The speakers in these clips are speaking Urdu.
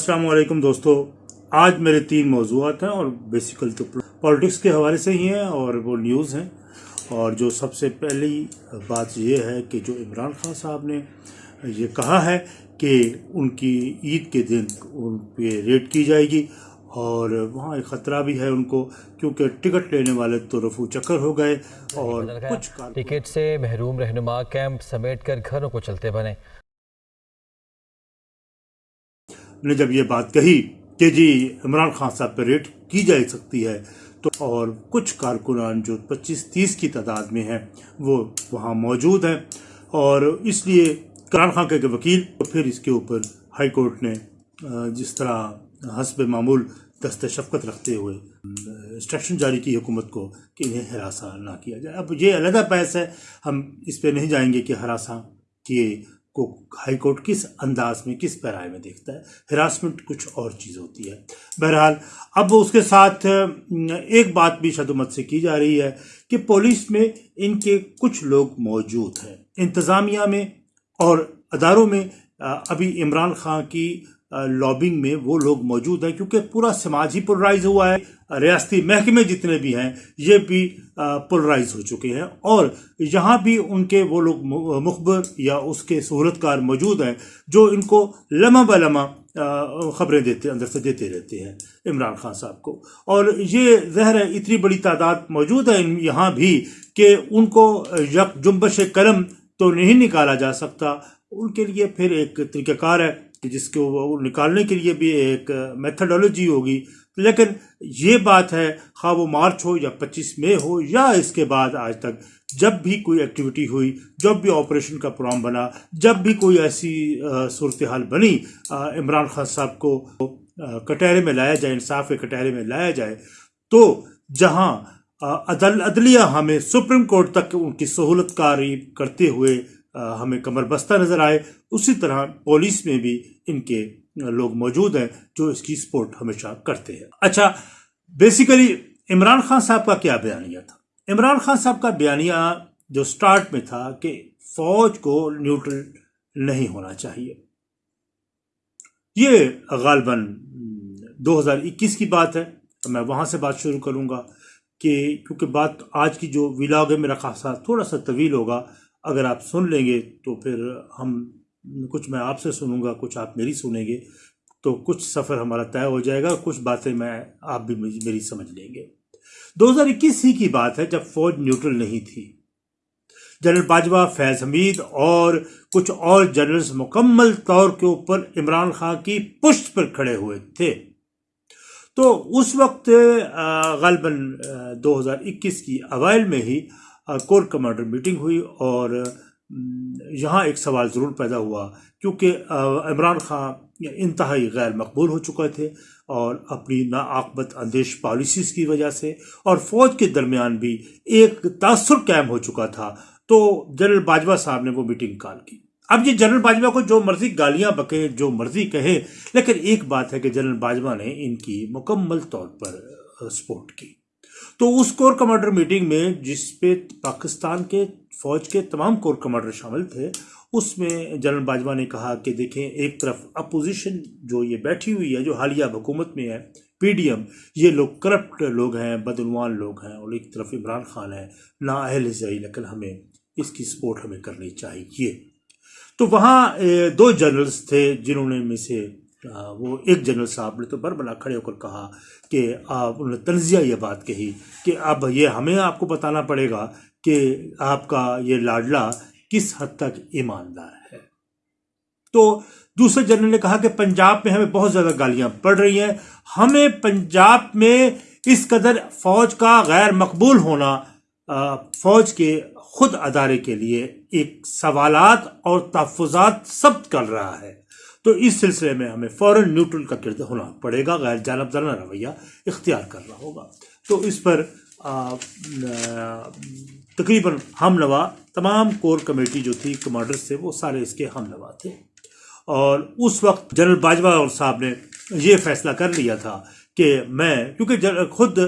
السلام علیکم دوستو آج میرے تین موضوعات ہیں اور بیسیکل تو پالیٹکس کے حوالے سے ہی ہیں اور وہ نیوز ہیں۔ اور جو سب سے پہلی بات یہ ہے کہ جو عمران خان صاحب نے یہ کہا ہے کہ ان کی عید کے دن ان پہ ریٹ کی جائے گی اور وہاں ایک خطرہ بھی ہے ان کو کیونکہ ٹکٹ لینے والے تو رفو چکر ہو گئے اور کچھ ٹکٹ سے محروم رہنما کیمپ سمیٹ کر گھروں کو چلتے بنے۔ نے جب یہ بات کہی کہ جی عمران خان صاحب پہ ریٹ کی جا سکتی ہے، تو اور کچھ کارکنان جو پچیس تیس کی تعداد میں ہیں، وہ وہاں موجود ہیں۔ اور اس لیے عمران خان کے وکیل پھر اس کے اوپر ہائی کورٹ نے جس طرح حسب معمول دست شفقت رکھتے ہوئے، انسٹرکشن جاری کی حکومت کو کہ انہیں ہراساں نہ کیا جائے۔ اب یہ علیحدہ بحث ہے، ہم اس پہ نہیں جائیں گے کہ ہراساں کیے کو ہائی کورٹ کس انداز میں، کس پیرائے میں دیکھتا ہے، ہراسمنٹ کچھ اور چیز ہوتی ہے۔ بہرحال، اب اس کے ساتھ، ایک بات بھی شدمت سے کی جا رہی ہے کہ پولیس میں ان کے کچھ لوگ موجود ہیں۔ انتظامیہ میں اور اداروں میں ابھی عمران خان کی لابنگ میں وہ لوگ موجود ہیں کیونکہ پورا سماج ہی پولرائز ہوا ہے۔ ریاستی محکمے جتنے بھی ہیں، یہ بھی پولرائز ہو چکے ہیں۔ اور یہاں بھی ان کے وہ لوگ مخبر یا اس کے سہولت کار موجود ہیں جو ان کو لمحہ بہ لمحہ خبریں دیتے، اندر سے دیتے رہتے ہیں۔ عمران خان صاحب کو۔ اور یہ زہر ہے، اتنی بڑی تعداد موجود ہے یہاں بھی کہ ان کو یک جنبش قلم تو نہیں نکالا جا سکتا۔ ان کے لیے پھر ایک طریقہ کار ہے۔ کہ جس کو وہ نکالنے کے لیے بھی ایک میتھڈولوجی ہوگی۔ لیکن یہ بات ہے، خواہ وہ مارچ ہو یا پچیس مئی ہو یا اس کے بعد آج تک، جب بھی کوئی ایکٹیویٹی ہوئی، جب بھی آپریشن کا پروگرام بنا، جب بھی کوئی ایسی صورتحال بنی عمران خان صاحب کو کٹہرے میں لایا جائے، انصاف کے کٹہرے میں لایا جائے، تو جہاں عدل، عدلیہ ہمیں سپریم کورٹ تک ان کی سہولت کاری کرتے ہوئے ہمیں کمر بستہ نظر آئے۔ اسی طرح پولیس میں بھی ان کے لوگ موجود ہیں جو اس کی سپورٹ ہمیشہ کرتے ہیں۔ اچھا بیسیکلی عمران خان صاحب کا کیا بیانیہ تھا؟ عمران خان صاحب کا بیانیہ جو سٹارٹ میں تھا کہ فوج کو نیوٹرل نہیں ہونا چاہیے۔ یہ غالباً دو ہزار اکیس کی بات ہے۔ میں وہاں سے بات شروع کروں گا کہ کیونکہ بات آج کی جو ولاگ ہے، میرا خاصا تھوڑا سا طویل ہوگا۔ اگر آپ سن لیں گے تو پھر ہم کچھ میں آپ سے سنوں گا، کچھ آپ میری سنیں گے، تو کچھ سفر ہمارا طے ہو جائے گا، کچھ باتیں میں آپ بھی میری سمجھ لیں گے۔ دو ہزار اکیس ہی کی بات ہے جب فوج نیوٹرل نہیں تھی۔ جنرل باجوہ فیض حمید اور کچھ اور جنرلز مکمل طور کے اوپر عمران خان کی پشت پر کھڑے ہوئے تھے۔ تو اس وقت غالباً دو ہزار اکیس کی اوائل میں ہی کور کمانڈر میٹنگ ہوئی اور یہاں ایک سوال ضرور پیدا ہوا۔ کیونکہ عمران خان انتہائی غیر مقبول ہو چکے تھے اور اپنی ناعقبت اندیش پالیسیز کی وجہ سے اور فوج کے درمیان بھی ایک تاثر قائم ہو چکا تھا۔ تو جنرل باجوہ صاحب نے وہ میٹنگ کال کی۔ اب یہ جنرل باجوہ کو جو مرضی گالیاں بکے جو مرضی کہے لیکن ایک بات ہے کہ جنرل باجوہ نے ان کی مکمل طور پر سپورٹ کی۔ تو اس کور کمانڈر میٹنگ میں جس پہ پاکستان کے فوج کے تمام کور کمانڈر شامل تھے، اس میں جنرل باجوہ نے کہا کہ دیکھیں، ایک طرف اپوزیشن جو یہ بیٹھی ہوئی ہے، جو حالیہ حکومت میں ہے، پی ڈی ایم، یہ لوگ کرپٹ لوگ ہیں، بدعنوان لوگ ہیں، اور ایک طرف عمران خان ہے نا اہل زئی لیکن ہمیں اس کی سپورٹ ہمیں کرنی چاہیے۔ تو وہاں دو جنرلز تھے جنہوں نے میں سے وہ ایک جنرل صاحب نے تو بر بنا کھڑے ہو کر کہا کہ آپ انہوں نے تنزیہ یہ بات کہی کہ اب یہ ہمیں آپ کو بتانا پڑے گا کہ آپ کا یہ لاڈلا کس حد تک ایماندار ہے۔ تو دوسرے جنرل نے کہا کہ پنجاب میں ہمیں بہت زیادہ گالیاں پڑ رہی ہیں۔ ہمیں پنجاب میں اس قدر فوج کا غیر مقبول ہونا فوج کے خود ادارے کے لیے ایک سوالات اور تحفظات ثبت کر رہا ہے۔ تو اس سلسلے میں ہمیں فوراً نیوٹرل کا کردار ہونا پڑے گا، غیر جانبدارانہ رویہ اختیار کرنا ہوگا۔ تو اس پر تقریباً ہم نوا، تمام کور کمیٹی جو تھی، کمانڈرز تھے، وہ سارے اس کے ہم نوا تھے۔ اور اس وقت جنرل باجوہ اور صاحب نے یہ فیصلہ کر لیا تھا کہ میں، کیونکہ خود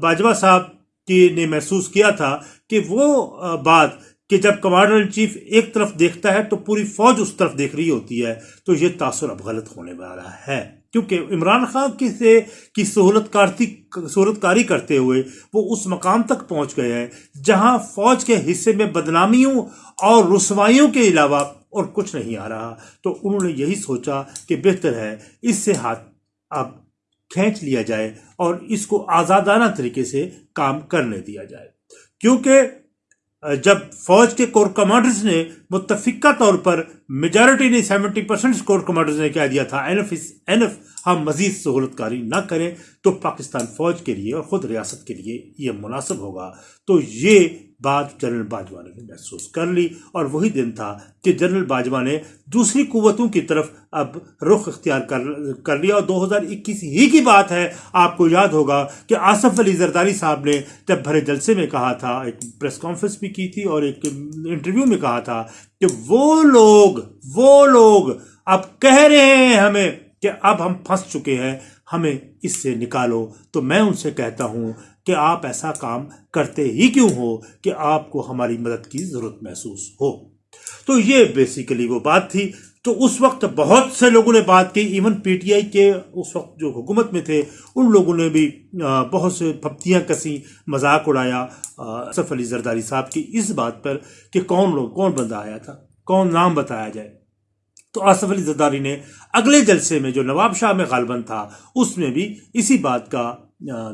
باجوہ صاحب کی نے محسوس کیا تھا کہ وہ بات کہ جب کمانڈر ان چیف ایک طرف دیکھتا ہے تو پوری فوج اس طرف دیکھ رہی ہوتی ہے، تو یہ تاثر اب غلط ہونے والا ہے۔ کیونکہ عمران خان کی سے کی سہولت کارتی سہولت کاری کرتے ہوئے وہ اس مقام تک پہنچ گئے ہیں، جہاں فوج کے حصے میں بدنامیوں اور رسوائیوں کے علاوہ اور کچھ نہیں آ رہا۔ تو انہوں نے یہی سوچا کہ بہتر ہے اس سے ہاتھ اب کھینچ لیا جائے اور اس کو آزادانہ طریقے سے کام کرنے دیا جائے۔ کیونکہ جب فوج کے کور کمانڈرز نے متفقہ طور پر میجارٹی نے سیونٹی پرسنٹ کور کمانڈرز نے کہہ دیا تھا۔ این ایف این ایف ہم مزید سہولت کاری نہ کریں تو پاکستان فوج کے لیے اور خود ریاست کے لیے یہ مناسب ہوگا۔ تو یہ بات جنرل باجوہ نے محسوس کر لی اور وہی دن تھا کہ جنرل باجوہ نے دوسری قوتوں کی طرف اب رخ اختیار کر لیا اور دو ہزار اکیس ہی کی بات ہے۔ آپ کو یاد ہوگا کہ آصف علی زرداری صاحب نے جب بھرے جلسے میں کہا تھا، ایک پریس کانفرنس بھی کی تھی اور ایک انٹرویو میں کہا تھا کہ وہ لوگ وہ لوگ اب کہہ رہے ہیں ہمیں کہ اب ہم پھنس چکے ہیں، ہمیں اس سے نکالو۔ تو میں ان سے کہتا ہوں کہ آپ ایسا کام کرتے ہی کیوں ہو کہ آپ کو ہماری مدد کی ضرورت محسوس ہو۔ تو یہ بیسیکلی وہ بات تھی۔ تو اس وقت بہت سے لوگوں نے بات کی۔ ایون پی ٹی آئی کے اس وقت جو حکومت میں تھے، ان لوگوں نے بھی بہت سے پھپتیاں کسی مذاق اڑایا۔ صف علی زرداری صاحب کی اس بات پر کہ کون لوگ، کون بندہ آیا تھا؟ کون نام بتایا جائے؟ تو آصف علی زرداری نے اگلے جلسے میں جو نواب شاہ میں غالباً تھا، اس میں بھی اسی بات کا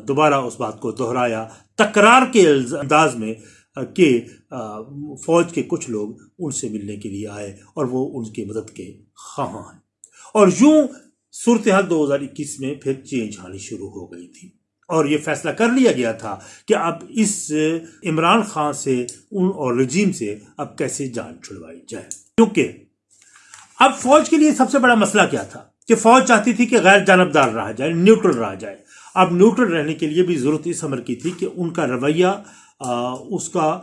دوبارہ اس بات کو دہرایا۔ تکرار کے انداز میں کہ فوج کے کچھ لوگ ان سے ملنے کے لیے آئے اور وہ ان کی مدد کے خواہاں ہیں۔ اور یوں صورتحال دو ہزار اکیس میں پھر چینج آنی شروع ہو گئی تھی۔ اور یہ فیصلہ کر لیا گیا تھا کہ اب اس عمران خان سے، ان اور رجیم سے اب کیسے جان چھڑوائی جائے۔ کیونکہ اب فوج کے لیے سب سے بڑا مسئلہ کیا تھا؟ کہ فوج چاہتی تھی کہ غیر جانبدار رہا جائے، نیوٹرل رہا جائے۔ اب نیوٹرل رہنے کے لیے بھی ضرورت اس عمر کی تھی کہ ان کا رویہ اس کا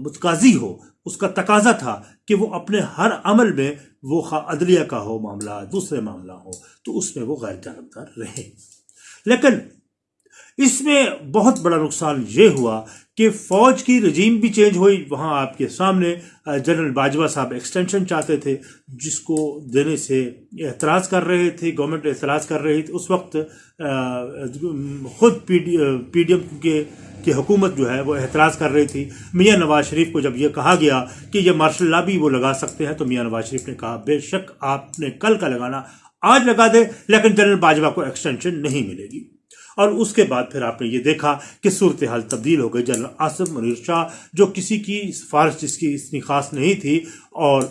متقاضی ہو، اس کا تقاضا تھا کہ وہ اپنے ہر عمل میں وہ عدلیہ کا ہو معاملہ، دوسرے معاملہ ہو، تو اس میں وہ غیر جانبدار رہے۔ لیکن اس میں بہت بڑا نقصان یہ ہوا کہ فوج کی رجیم بھی چینج ہوئی۔ وہاں آپ کے سامنے جنرل باجوہ صاحب ایکسٹینشن چاہتے تھے، جس کو دینے سے اعتراض کر رہے تھے گورنمنٹ اعتراض کر رہی تھی اس وقت خود P D P D M کے کی حکومت جو ہے، وہ اعتراض کر رہی تھی۔ میاں نواز شریف کو جب یہ کہا گیا کہ یہ مارشل لا بھی وہ لگا سکتے ہیں، تو میاں نواز شریف نے کہا، بے شک آپ نے کل کا لگانا آج لگا دے، لیکن جنرل باجوہ کو ایکسٹینشن نہیں ملے گی۔ اور اس کے بعد پھر آپ نے یہ دیکھا کہ صورتحال تبدیل ہو گئی جنرل آصف منیر شاہ، جو کسی کی سفارش جس کی اتنی خاص نہیں تھی اور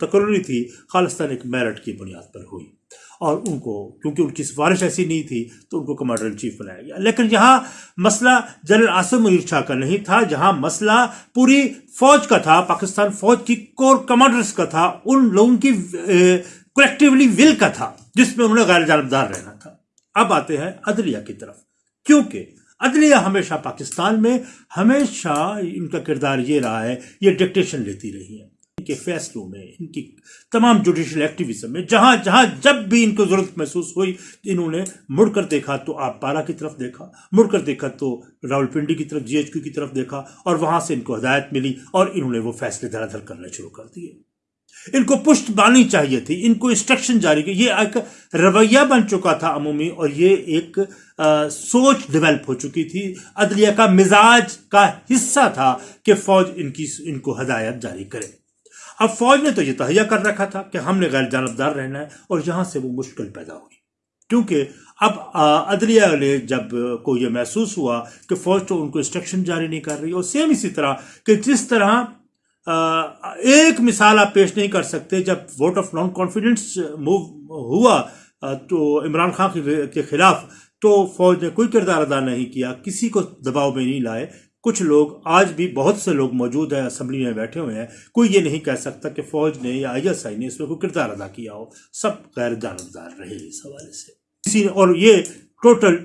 تقرری تھی، خالصتاً ایک میرٹ کی بنیاد پر ہوئی۔ اور ان کو، کیونکہ ان کی سفارش ایسی نہیں تھی، تو ان کو کمانڈر ان چیف بنایا گیا۔ لیکن یہاں مسئلہ جنرل آصف منیر شاہ کا نہیں تھا، جہاں مسئلہ پوری فوج کا تھا، پاکستان فوج کی کور کمانڈرز کا تھا، ان لوگوں کی کولیکٹیولی ول کا تھا، جس میں انہوں نے غیر جانبدار رہنا تھا۔ اب آتے ہیں عدلیہ کی طرف۔ کیونکہ عدلیہ ہمیشہ پاکستان میں ہمیشہ ان کا کردار یہ رہا ہے، یہ ڈکٹیشن لیتی رہی ہے ان کے فیصلوں میں، ان کی تمام جوڈیشل ایکٹیویزم میں، جہاں جہاں جب بھی ان کو ضرورت محسوس ہوئی، انہوں نے مڑ کر دیکھا تو آپ پارا کی طرف دیکھا، مڑ کر دیکھا تو راول پنڈی کی طرف جی ایچ کیو کی طرف دیکھا اور وہاں سے ان کو ہدایت ملی اور انہوں نے وہ فیصلے دھر دھر کرنے شروع کر دیے۔ ان کو پشت بانی چاہیے تھی، ان کو انسٹرکشن جاری کی۔ یہ ایک رویہ بن چکا تھا عمومی، اور یہ ایک سوچ ڈیولپ ہو چکی تھی۔ عدلیہ کا مزاج کا حصہ تھا کہ فوج ان کی، ان کو ہدایت جاری کرے۔ اب فوج نے تو یہ تہیا کر رکھا تھا کہ ہم نے غیر جانبدار رہنا ہے، اور یہاں سے وہ مشکل پیدا ہوئی۔ کیونکہ اب عدلیہ نے جب کو یہ محسوس ہوا کہ فوج تو ان کو انسٹرکشن جاری نہیں کر رہی، اور سیم اسی طرح کہ جس طرح ایک مثال آپ پیش نہیں کر سکتے، جب vote of non confidence move ہوا تو عمران خان کے خلاف، تو فوج نے کوئی کردار ادا نہیں کیا، کسی کو دباؤ میں نہیں لائے۔ کچھ لوگ، آج بھی بہت سے لوگ موجود ہیں، اسمبلی میں بیٹھے ہوئے ہیں، کوئی یہ نہیں کہہ سکتا کہ فوج نے یا آئی ایس آئی نے اس میں کوئی کردار ادا کیا ہو۔ سب غیر جانبدار رہے اس حوالے سے۔ اسی اور یہ ٹوٹل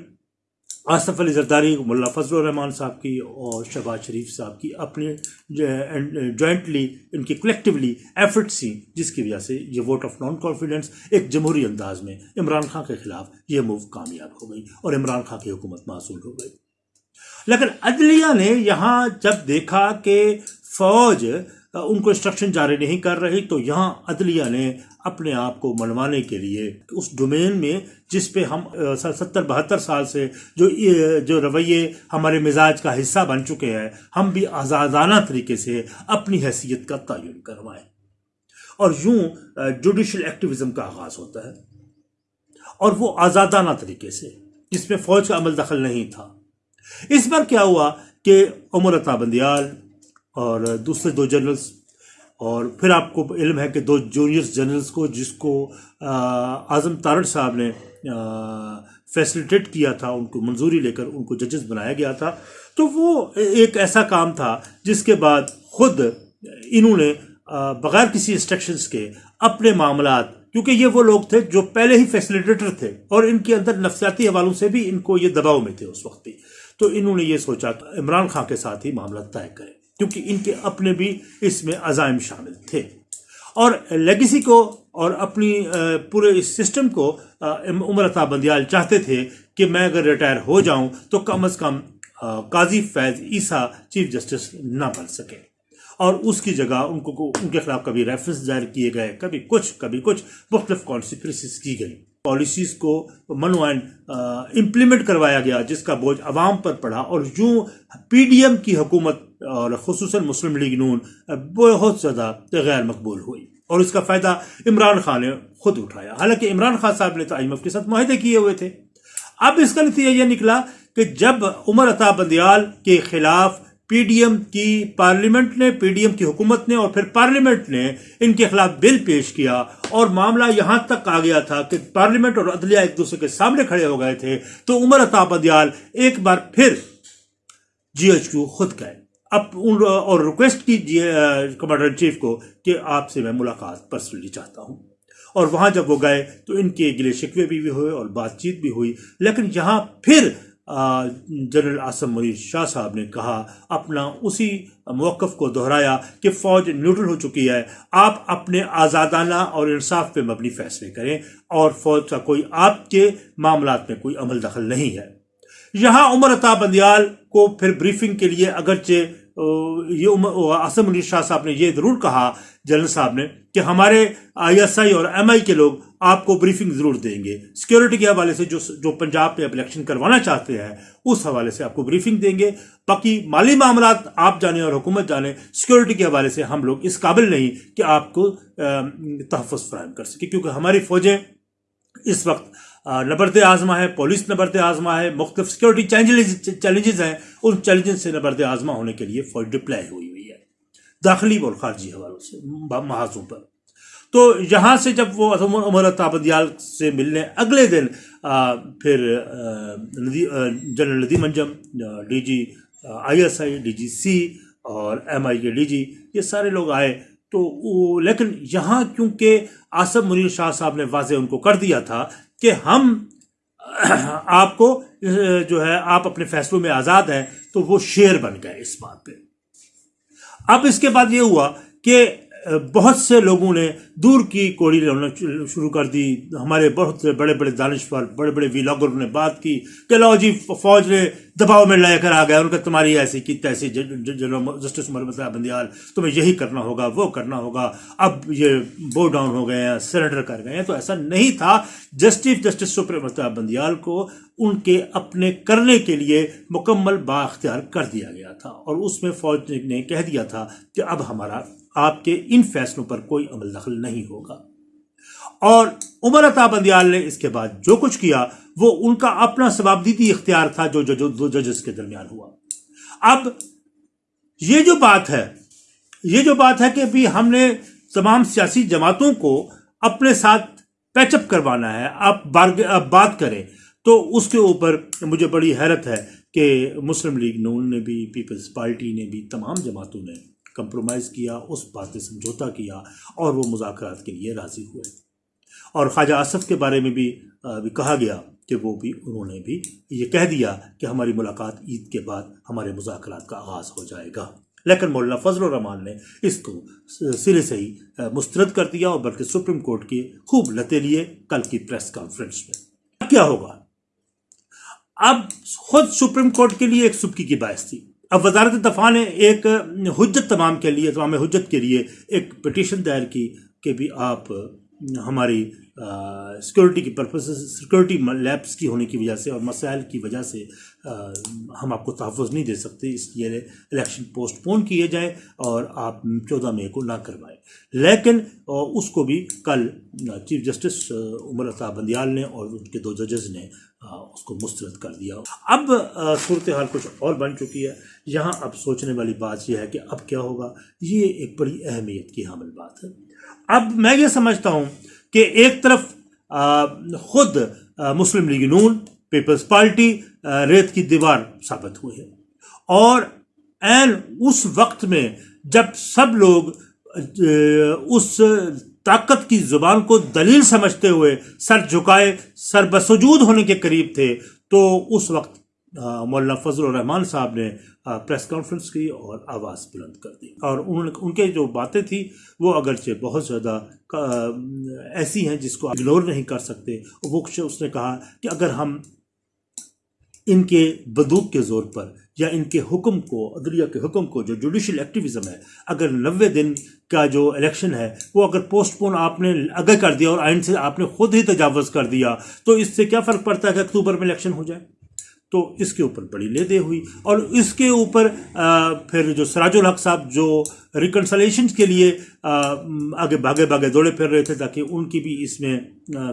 آصف علی زرداری، ملا فضل الرحمان صاحب کی اور شہباز شریف صاحب کی اپنے جوائنٹلی uh, ان کی کلیکٹیولی ایفرٹ سی جس کی وجہ سے یہ ووٹ آف نان کانفیڈنس ایک جمہوری انداز میں عمران خان کے خلاف یہ موو کامیاب ہو گئی اور عمران خان کی حکومت معصول ہو گئی۔ لیکن عدلیہ نے یہاں جب دیکھا کہ فوج ان کو انسٹرکشن جاری نہیں کر رہی، تو یہاں عدلیہ نے اپنے آپ کو منوانے کے لیے اس ڈومین میں جس پہ ہم ستر، بہتر سال سے جو جو رویے ہمارے مزاج کا حصہ بن چکے ہیں، ہم بھی آزادانہ طریقے سے اپنی حیثیت کا تعین کروائیں۔ اور یوں جوڈیشل ایکٹیویزم کا آغاز ہوتا ہے۔ اور وہ آزادانہ طریقے سے، جس میں فوج کا عمل دخل نہیں تھا۔ اس بار کیا ہوا کہ عمر عطا بندیال اور دوسرے دو جنرلز، اور پھر آپ کو علم ہے کہ دو جونیئر جنرلز کو جس کو اعظم تارڑ صاحب نے فیسلیٹیٹ کیا تھا، ان کو منظوری لے کر ان کو ججز بنایا گیا تھا۔ تو وہ ایک ایسا کام تھا جس کے بعد خود انہوں نے بغیر کسی انسٹرکشنز کے اپنے معاملات، کیونکہ یہ وہ لوگ تھے جو پہلے ہی فیسلیٹیٹر تھے اور ان کے اندر نفسیاتی حوالوں سے بھی ان کو یہ دباؤ میں تھے اس وقت بھی۔ تو انہوں نے یہ سوچا کہ عمران خان کے ساتھ ہی معاملہ طے کریں۔ کیونکہ ان کے اپنے بھی اس میں عزائم شامل تھے۔ اور لیگیسی کو اور اپنی پورے اس سسٹم کو عمر عطا بندیال چاہتے تھے کہ میں اگر ریٹائر ہو جاؤں تو کم از کم قاضی فیض عیسیٰ چیف جسٹس نہ بن سکے۔ اور اس کی جگہ ان کو، ان کے خلاف کبھی ریفرنس دائر کیے گئے، کبھی کچھ کبھی کچھ مختلف کانسپریسیز کی گئی۔ پالیسیز کو منوائن امپلیمنٹ کروایا گیا، جس کا بوجھ عوام پر پڑا اور یوں پی ڈی ایم کی حکومت اور خصوصاً مسلم لیگ نون بہت زیادہ غیر مقبول ہوئی اور اس کا فائدہ عمران خان نے خود اٹھایا۔ حالانکہ عمران خان صاحب نے تو آئی ایم ایف کے ساتھ معاہدے کیے ہوئے تھے۔ اب اس کا نتیجہ یہ نکلا کہ جب عمر عطا بندیال کے خلاف پی ڈی ایم کی پارلیمنٹ نے پی ڈی ایم کی حکومت نے اور پھر پارلیمنٹ نے ان کے خلاف بل پیش کیا اور معاملہ یہاں تک آ گیا تھا کہ پارلیمنٹ اور عدلیہ ایک دوسرے کے سامنے کھڑے ہو گئے تھے۔ تو عمر عطا بدیال ایک بار پھر جی ایچ کیو خود گئے۔ اب اور ریکویسٹ کی جی، کمانڈر چیف کو کہ آپ سے میں ملاقات پرسنلی چاہتا ہوں۔ اور وہاں جب وہ گئے تو ان کے گلے شکوے بھی ہوئے اور بات چیت بھی ہوئی۔ لیکن یہاں پھر جنرل آسم منیر شاہ صاحب نے کہا، اپنا اسی موقف کو دہرایا کہ فوج نیوٹرل ہو چکی ہے۔ آپ اپنے آزادانہ اور انصاف پہ مبنی فیصلے کریں اور فوج کا کوئی آپ کے معاملات میں کوئی عمل دخل نہیں ہے۔ یہاں عمر عطا بندیال کو پھر بریفنگ کے لیے اگرچہ یہ آسم منیر شاہ صاحب نے یہ ضرور کہا، جنرل صاحب نے، کہ ہمارے آئی ایس آئی اور ایم آئی کے لوگ آپ کو بریفنگ ضرور دیں گے۔ سیکیورٹی کے حوالے سے جو جو پنجاب پہ اب الیکشن کروانا چاہتے ہیں، اس حوالے سے آپ کو بریفنگ دیں گے۔ باقی مالی معاملات آپ جانیں اور حکومت جانیں سیکیورٹی کے حوالے سے ہم لوگ اس قابل نہیں کہ آپ کو تحفظ فراہم کر سکیں۔ کیونکہ ہماری فوجیں اس وقت نبرد آزما ہے، پولیس نبرد آزما ہے، مختلف سیکیورٹی چیلنجز ہیں۔ ان چیلنجز سے نبرد آزما ہونے کے لیے فوج ڈپلائی ہوئی ہوئی ہے۔ داخلی اور خارجی حوالوں سے محاذوں پر۔ تو یہاں سے جب وہ عمر تابدیال سے ملنے، اگلے دن پھر general Nadeem Anjum D G I S I, D G C اور ایم آئی کے ڈی جی یہ سارے لوگ آئے۔ تو لیکن یہاں کیونکہ آصم منیر شاہ صاحب نے واضح ان کو کر دیا تھا کہ ہم آپ کو جو ہے، آپ اپنے فیصلوں میں آزاد ہیں، تو وہ شیر بن گئے اس بات پہ۔ اب اس کے بعد یہ ہوا کہ بہت سے لوگوں نے دور کی کوڑی لینا شروع کر دی۔ ہمارے بہت سے بڑے بڑے دانشور بڑے بڑے ویلاگر نے بات کی۔ کہ لو جی فوج نے دباؤ میں لے کر آ گیا۔ ان کا تمہاری ایسی کی، تیسی جسٹس محمد بندیال، تمہیں یہی کرنا ہوگا، وہ کرنا ہوگا۔ اب یہ بو ڈاؤن ہو گئے ہیں، سرنڈر کر گئے ہیں۔ تو ایسا نہیں تھا۔ جسٹس جسٹس سپریم بندیال کو ان کے اپنے کرنے کے لیے مکمل با اختیار کر دیا گیا تھا۔ اور اس میں فوج نے کہہ دیا تھا کہ اب ہمارا آپ کے ان فیصلوں پر کوئی عمل دخل نہیں ہوگا۔ اور عمر عطا بندیال نے اس کے بعد جو کچھ کیا، وہ ان کا اپنا ثوابدیدی اختیار تھا جو دو ججز کے درمیان ہوا۔ اب یہ جو بات ہے، یہ جو بات ہے کہ بھی ہم نے تمام سیاسی جماعتوں کو اپنے ساتھ پیچ اپ کروانا ہے آپ بات کریں تو اس کے اوپر مجھے بڑی حیرت ہے کہ مسلم لیگ نون نے بھی، پیپلز پارٹی نے بھی، تمام جماعتوں نے کمپرومائز کیا، اس بات سے سمجھوتا کیا اور وہ مذاکرات کے لیے راضی ہوئے۔ اور خواجہ آصف کے بارے میں بھی بھی کہا گیا کہ وہ بھی، انہوں نے بھی یہ کہہ دیا کہ ہماری ملاقات عید کے بعد ہمارے مذاکرات کا آغاز ہو جائے گا۔ لیکن مولانا فضل الرحمان نے اس کو سرے سے ہی مسترد کر دیا اور بلکہ سپریم کورٹ کی خوب لتے لیے کل کی پریس کانفرنس میں۔ کیا ہوگا؟ اب خود سپریم کورٹ کے لیے ایک سبکی کی باعث تھی۔ اب وزارت دفاع نے ایک حجت تمام کے لیے، تمام حجت کے لیے ایک پٹیشن دائر کی کہ بھی آپ ہماری سیکورٹی کی پرپز سیکورٹی لیبس کی ہونے کی وجہ سے اور مسائل کی وجہ سے ہم آپ کو تحفظ نہیں دے سکتے، اس لیے الیکشن پوسٹ پون کیے جائیں اور آپ چودہ مئی کو نہ کروائیں۔ لیکن اس کو بھی کل چیف جسٹس عمر عطا بندیال نے اور ان کے دو ججز نے اس کو مسترد کر دیا۔ اب صورتحال کچھ اور بن چکی ہے۔ یہاں اب سوچنے والی بات یہ ہے کہ اب کیا ہوگا۔ یہ ایک بڑی اہمیت کی حامل بات ہے۔ اب میں یہ سمجھتا ہوں کہ ایک طرف خود مسلم لیگ نون، پیپلز پارٹی ریت کی دیوار ثابت ہوئی ہے۔ اور، این، اس وقت میں جب سب لوگ اس طاقت کی زبان کو دلیل سمجھتے ہوئے سر جھکائے، سر بسجود ہونے کے قریب تھے۔ تو اس وقت مولانا فضل الرحمان صاحب نے پریس کانفرنس کی اور آواز بلند کر دی۔ اور ان کے جو باتیں تھیں، وہ اگرچہ بہت زیادہ ایسی ہیں جس کو اگنور نہیں کر سکتے۔ وہ اس نے کہا کہ اگر ہم ان کے بدوق کے زور پر یا ان کے حکم کو، عدلیہ کے حکم کو جو جوڈیشل ایکٹیویزم ہے، اگر نوے دن کا جو الیکشن ہے، وہ اگر پوسٹ پون آپ نے اگر کر دیا اور آئین سے آپ نے خود ہی تجاوز کر دیا، تو اس سے کیا فرق پڑتا ہے کہ اکتوبر میں الیکشن ہو جائے؟ تو اس کے اوپر بڑی لے دے ہوئی اور اس کے اوپر پھر جو سراج الحق صاحب جو ریکنسلیشن کے لیے آگے بھاگے بھاگے دوڑے پھر رہے تھے تاکہ ان کی بھی اس میں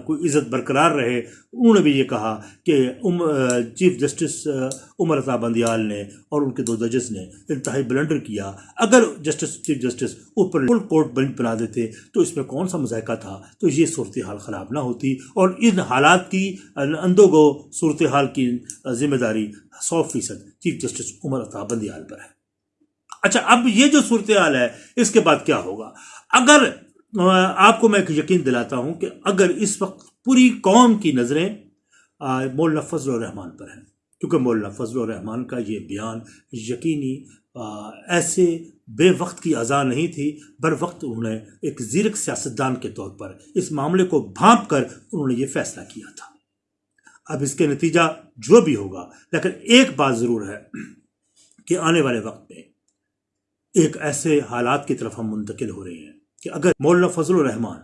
کوئی عزت برقرار رہے۔ انہوں نے بھی یہ کہا کہ چیف جسٹس عمر عطا بندیال نے اور ان کے دو ججز نے انتہائی بلنڈر کیا۔ اگر جسٹس، چیف جسٹس اوپر فل کورٹ بنچ بنا دیتے تو اس میں کون سا مذائقہ تھا؟ تو یہ صورتحال خراب نہ ہوتی۔ اور ان حالات کی اندو گو صورتحال کی ذمہ داری سو فیصد چیف جسٹس عمر عطا بندیال پر ہے۔ اچھا اب یہ جو صورتحال ہے، اس کے بعد کیا ہوگا؟ اگر آپ کو میں ایک یقین دلاتا ہوں کہ اگر اس وقت پوری قوم کی نظریں مولانا فضل الرحمان پر ہیں، کیونکہ مولانا فضل الرحمان کا یہ بیان یقینی ایسے بے وقت کی اذا نہیں تھی، بر وقت انہوں نے ایک زیرک سیاستدان کے طور پر اس معاملے کو بھانپ کر انہوں نے یہ فیصلہ کیا تھا۔ اب اس کے نتیجہ جو بھی ہوگا، لیکن ایک بات ضرور ہے کہ آنے والے وقت میں ایک ایسے حالات کی طرف ہم منتقل ہو رہے ہیں کہ اگر مولانا فضل الرحمان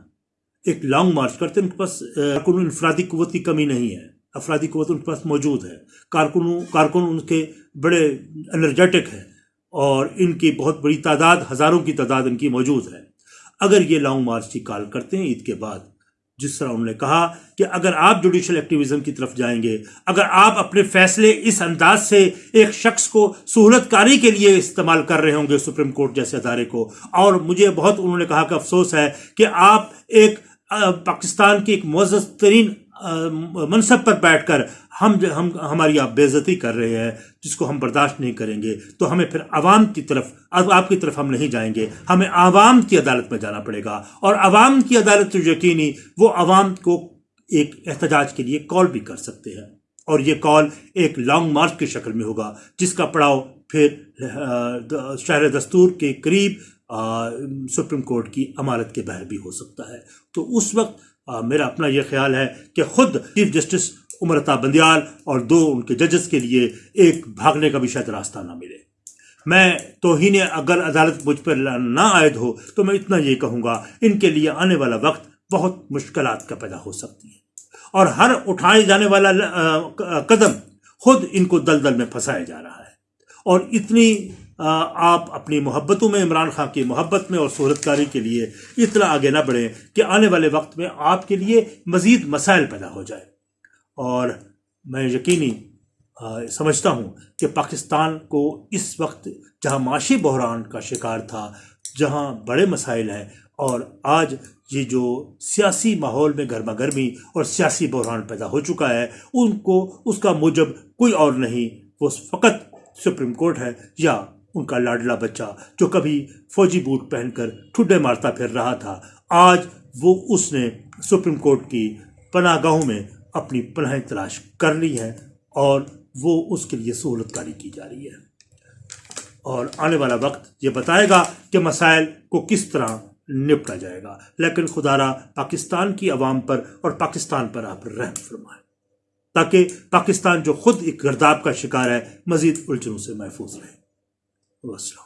ایک لانگ مارچ کرتے ہیں، ان کے پاس کارکن انفرادی قوت کی کمی نہیں ہے، افرادی قوت ان کے پاس موجود ہے، کارکنوں، کارکن ان کے بڑے انرجیٹک ہیں اور ان کی بہت بڑی تعداد، ہزاروں کی تعداد ان کی موجود ہے۔ اگر یہ لانگ مارچ کی کال کرتے ہیں، عید کے بعد جس طرح انہوں نے کہا کہ اگر آپ جوڈیشل ایکٹیویزم کی طرف جائیں گے، اگر آپ اپنے فیصلے اس انداز سے ایک شخص کو سہولت کاری کے لیے استعمال کر رہے ہوں گے سپریم کورٹ جیسے ادارے کو۔ اور مجھے بہت انہوں نے کہا کہ افسوس ہے کہ آپ ایک پاکستان کی ایک معزز ترین منصب پر بیٹھ کر ہم ہم ہماری آپ بے عزتی کر رہے ہیں، جس کو ہم برداشت نہیں کریں گے، تو ہمیں پھر عوام کی طرف آپ کی طرف ہم نہیں جائیں گے۔ ہمیں عوام کی عدالت میں جانا پڑے گا۔ اور عوام کی عدالت جو یقینی، وہ عوام کو ایک احتجاج کے لیے کال بھی کر سکتے ہیں۔ اور یہ کال ایک لانگ مارچ کی شکل میں ہوگا، جس کا پڑاؤ پھر شہر دستور کے قریب سپریم کورٹ کی عمارت کے بہر بھی ہو سکتا ہے۔ تو اس وقت میرا اپنا یہ خیال ہے کہ خود چیف جسٹس عمرتا بندیال اور دو ان کے ججز کے لیے ایک بھاگنے کا بھی شاید راستہ نہ ملے۔ میں توہین اگر عدالت مجھ پر نہ عائد ہو تو میں اتنا یہ کہوں گا، ان کے لیے آنے والا وقت بہت مشکلات کا پیدا ہو سکتی ہے۔ اور ہر اٹھائے جانے والا قدم خود ان کو دل دل میں پھنسایا جا رہا ہے۔ اور اتنی آپ اپنی محبتوں میں، عمران خان کی محبت میں اور صورت کاری کے لیے اتنا آگے نہ بڑھیں کہ آنے والے وقت میں آپ کے لیے مزید مسائل پیدا ہو جائے اور میں یقینی سمجھتا ہوں کہ پاکستان کو اس وقت جہاں معاشی بحران کا شکار تھا، جہاں بڑے مسائل ہیں، اور آج یہ جو سیاسی ماحول میں گرما گرمی اور سیاسی بحران پیدا ہو چکا ہے، ان کو، اس کا موجب کوئی اور نہیں، وہ فقط سپریم کورٹ ہے یا ان کا لاڈلا بچہ جو کبھی فوجی بوٹ پہن کر ٹھڈے مارتا پھر رہا تھا، آج وہ اس نے سپریم کورٹ کی پناہ گاہوں میں اپنی پناہیں تلاش کر لی ہے اور وہ اس کے لیے سہولت کاری کی جا رہی ہے۔ اور آنے والا وقت یہ بتائے گا کہ مسائل کو کس طرح نپٹا جائے گا۔ لیکن خدا را، پاکستان کی عوام پر اور پاکستان پر آپ رحم فرمائے تاکہ پاکستان جو خود ایک گرداب کا شکار ہے، مزید الجھنوں سے محفوظ رہے۔ وسلم